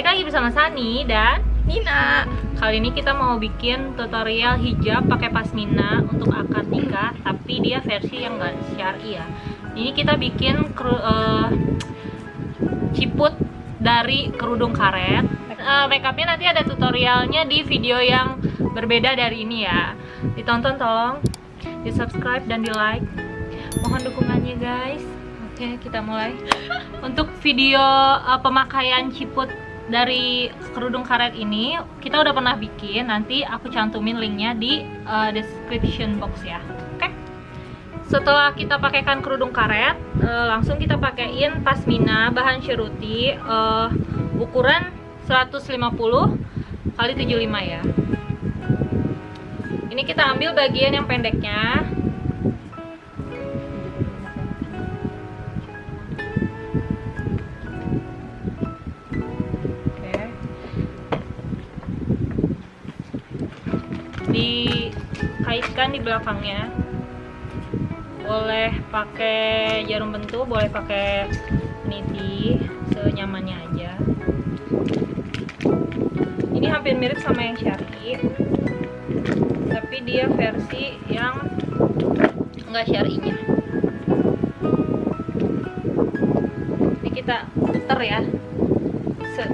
balik lagi bersama Sani dan Nina. Kali ini kita mau bikin tutorial hijab pakai pasmina untuk akad nikah, tapi dia versi yang enggak syar'i ya. Ini kita bikin kru, uh, ciput dari kerudung karet. Uh, makeupnya nanti ada tutorialnya di video yang berbeda dari ini ya. Ditonton tolong, di subscribe dan di like. Mohon dukungannya guys. Oke, kita mulai. Untuk video uh, pemakaian ciput dari kerudung karet ini kita udah pernah bikin. Nanti aku cantumin linknya di uh, description box ya. Oke. Setelah kita pakaikan kerudung karet, uh, langsung kita pakaiin pasmina bahan syuruti uh, ukuran 150 kali 75 ya. Ini kita ambil bagian yang pendeknya dikaitkan di belakangnya. Boleh pakai jarum bentuk boleh pakai niti senyamannya aja. Ini hampir mirip sama yang syari tapi dia versi yang enggak syarinya. Ini kita puter ya. Set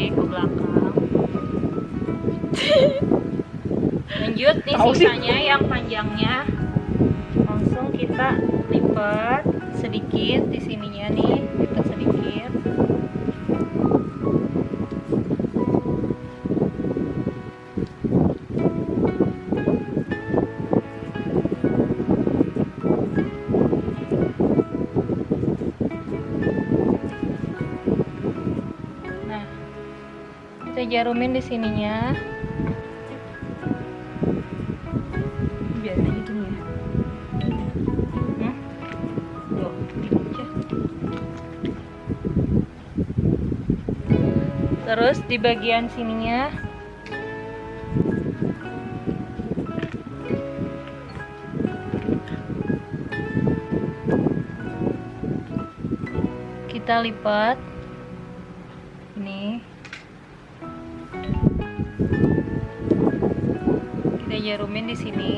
tarik ke belakang. Lanjut nih sisanya yang panjangnya. Langsung kita lipat sedikit di sininya nih lipat sedikit kita jarumin di sininya. Biar aja gini ya. Hmm? Terus di bagian sininya. Kita lipat. Ini jarumin di sini.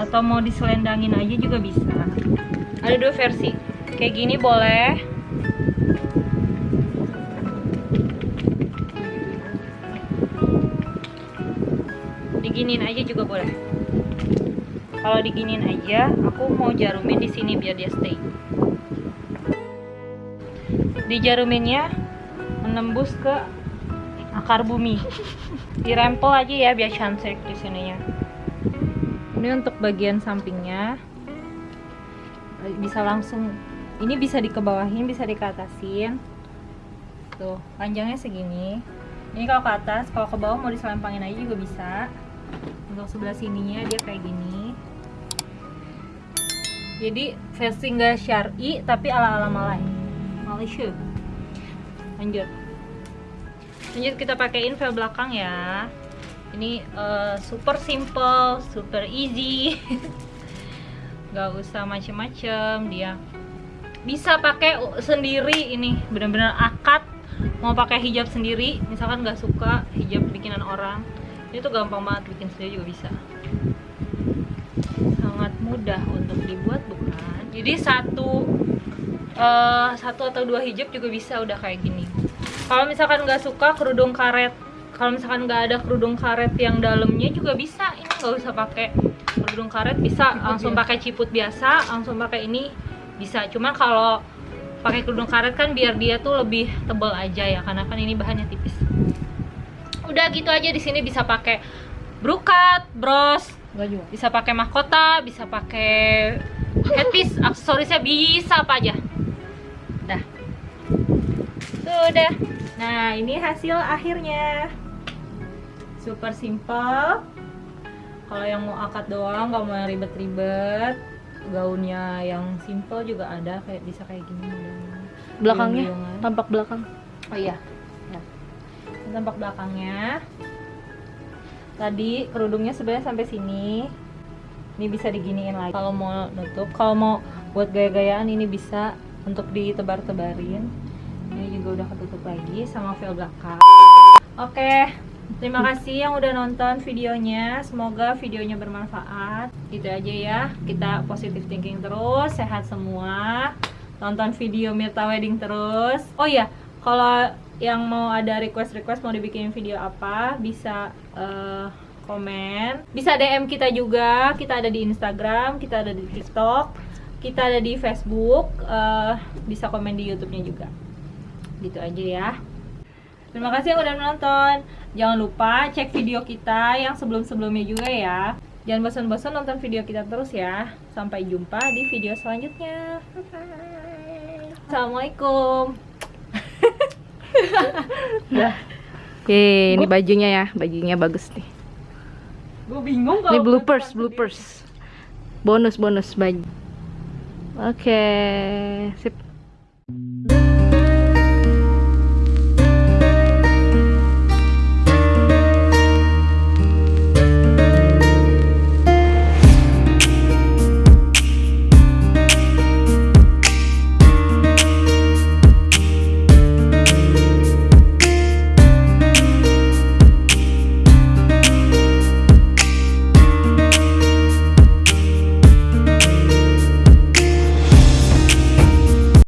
Atau mau diselendangin aja juga bisa. Ada dua versi. Kayak gini boleh. Diginin aja juga boleh. Kalau diginin aja aku mau jarumin di sini biar dia stay. Dijaruminnya menembus ke akar bumi. Dirempel aja ya biar cantik di sininya. Ini untuk bagian sampingnya. Bisa langsung ini bisa dikebawahin bisa dikatasin. Tuh panjangnya segini. Ini kalau ke atas kalau ke bawah mau diselempangin aja juga bisa. Untuk sebelah sininya dia kayak gini. Jadi versi nggak syari tapi ala ala Malay Malaysia lanjut. Lanjut kita pakaiin vel belakang ya. Ini uh, super simple super easy. Nggak usah macem-macem dia bisa pakai sendiri ini. Bener-bener akad mau pakai hijab sendiri. Misalkan nggak suka hijab bikinan orang itu gampang banget bikin sendiri juga bisa. Sangat mudah untuk dibuat bukan? Jadi satu uh, satu atau dua hijab juga bisa udah kayak gini. Kalau misalkan nggak suka kerudung karet. Kalau misalkan nggak ada kerudung karet yang dalamnya juga bisa. Ini nggak usah pakai kerudung karet bisa. Ciput langsung pakai ciput biasa langsung pakai ini bisa. Cuman kalau pakai kerudung karet kan biar dia tuh lebih tebal aja ya karena kan ini bahannya tipis. Udah gitu aja di sini bisa pakai brokat bros bisa pakai mahkota bisa pakai headpiece aksesorisnya bisa apa aja sudah nah ini hasil akhirnya super simple kalau yang mau akad doang nggak mau yang ribet-ribet gaunnya yang simple juga ada kayak bisa kayak gini Belakangnya tampak belakang. Oh iya. Ya. Tampak belakangnya. Tadi kerudungnya sebenarnya sampai sini. Ini bisa diginiin lagi. Kalau mau nutup, kalau mau buat gaya-gayaan ini bisa untuk ditebar-tebarin. Juga udah ketutup lagi sama veil belakang. Oke. Terima kasih yang udah nonton videonya. Semoga videonya bermanfaat. Gitu aja ya. Kita positive thinking terus, sehat semua. Nonton video Mirta Wedding terus. Oh iya, kalau yang mau ada request-request mau dibikin video apa, bisa eh, komen. Bisa DM kita juga. Kita ada di Instagram, kita ada di TikTok, kita ada di Facebook. eh, bisa komen di YouTube-nya juga. Gitu aja ya. Terima kasih yang udah menonton. Jangan lupa cek video kita yang sebelum-sebelumnya juga ya. Jangan bosan-bosan nonton video kita terus ya. Sampai jumpa di video selanjutnya. Bye-bye. Assalamualaikum. Yeay, ini bajunya ya, bajunya bagus nih. Gue bingung Ini bloopers, bloopers. Bonus, bonus baju. Oke, sip.